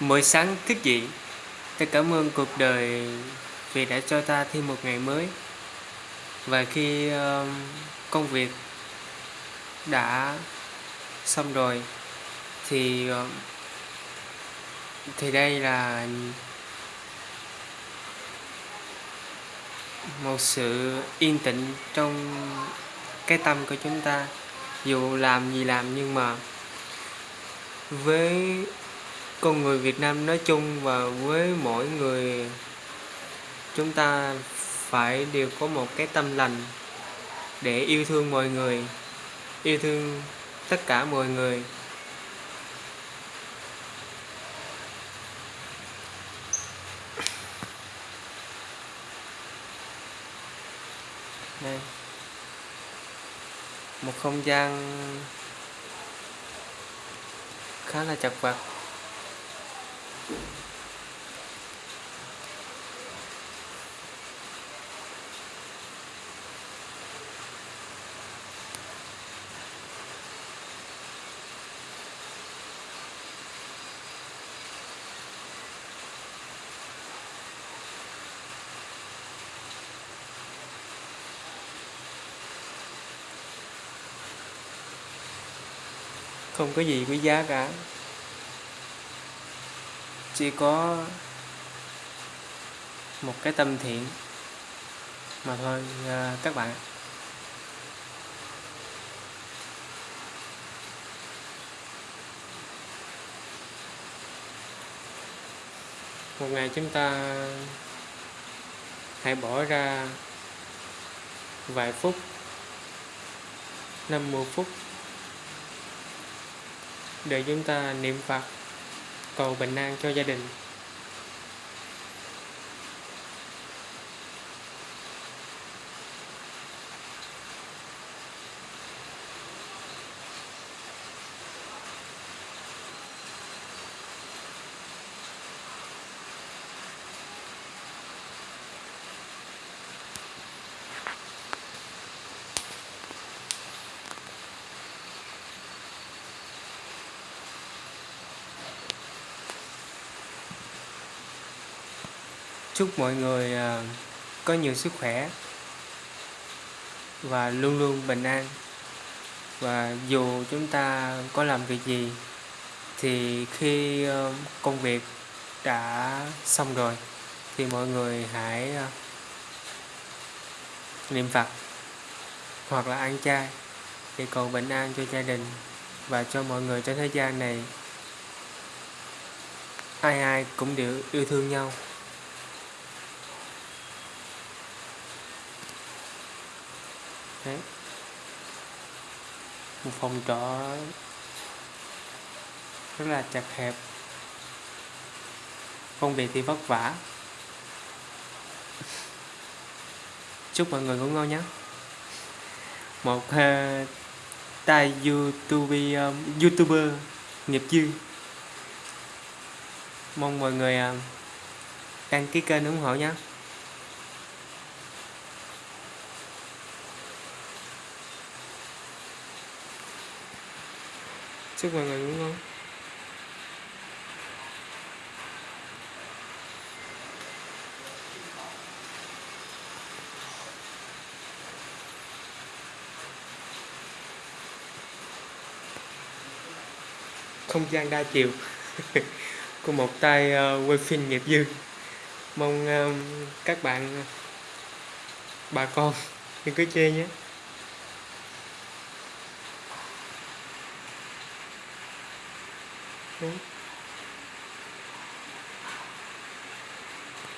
Mỗi sáng thức dậy, ta cảm ơn cuộc đời vì đã cho ta thêm một ngày mới. Và khi uh, công việc đã xong rồi thì uh, thì đây là một sự yên tĩnh trong cái tâm của chúng ta dù làm gì làm nhưng mà với con người Việt Nam nói chung và với mỗi người, chúng ta phải đều có một cái tâm lành để yêu thương mọi người, yêu thương tất cả mọi người. Đây. Một không gian khá là chật vật không có gì quý giá cả chỉ có một cái tâm thiện mà thôi à, các bạn một ngày chúng ta hãy bỏ ra vài phút 50 phút để chúng ta niệm Phật cầu bình an cho gia đình. Chúc mọi người à, có nhiều sức khỏe và luôn luôn bình an. Và dù chúng ta có làm việc gì, thì khi à, công việc đã xong rồi, thì mọi người hãy à, niệm Phật hoặc là ăn chay để cầu bình an cho gia đình và cho mọi người trên thế gian này. Ai ai cũng đều yêu thương nhau. Đấy. một phòng trọ rất là chặt hẹp. Công việc thì vất vả. Chúc mọi người ngủ ngon nhé. Một uh, tay youtube um, youtuber nghiệp dư. Mong mọi người uh, đăng ký kênh ủng hộ nhé. Chúc mọi người ngủ ngon. Không gian đa chiều. Của một tay uh, quay phim nghiệp dư. Mong uh, các bạn ờ, bà con đừng có chê nhé. Okay